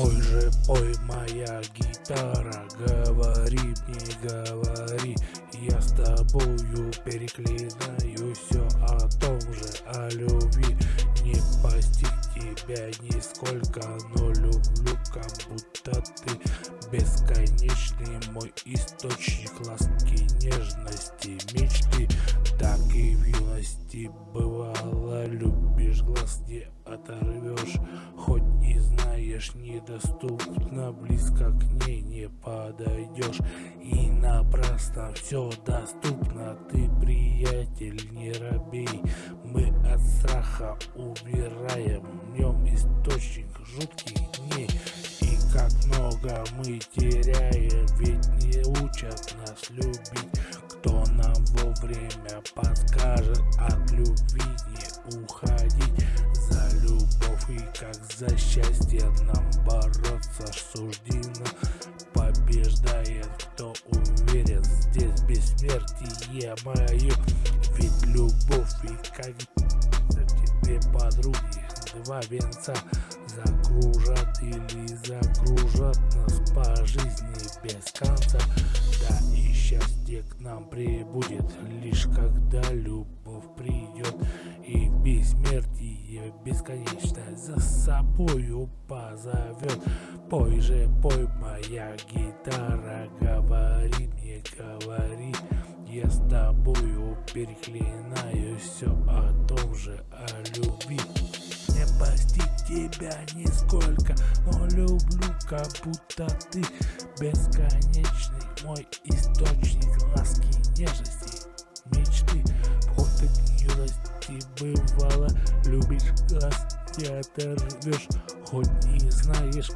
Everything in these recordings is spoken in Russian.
Пой же, пой, моя гитара, говори мне, говори. Я с тобою переклинаю все о том же, о любви. Не постиг тебя нисколько, но люблю, как будто ты Бесконечный мой источник ласки, нежности, мечты не оторвешь Хоть и знаешь, недоступно, близко к ней не подойдешь. И напрасно все доступно, ты, приятель, не робей. Мы от страха убираем, в нем источник жутких дней. И как много мы теряем, ведь не учат нас любить. Кто нам вовремя подскажет от любви не уходить за счастье нам бороться. Суждено Побеждает кто уверен Здесь бессмертие мое? Ведь любовь и как тебе подруги Два венца закружат или загружат нас по жизни без конца. Да и счастье к нам прибудет Лишь когда любовь придет бесконечно за собою позовет. Пой же, пой, моя гитара, говори мне, говори. Я с тобою переклинаю все о том же, о любви. Не постиг тебя нисколько, но люблю, как будто ты Бесконечный мой источник ласки, нежности, мечты. Вход к юности бывало, любишь глаз не оторвешь Хоть и знаешь,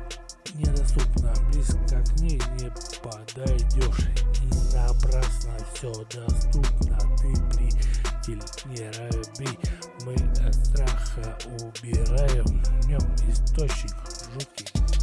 недоступно Близко к ней не подойдешь И напрасно все доступно Ты приятель, не робей Мы от страха убираем В нем источник жуткий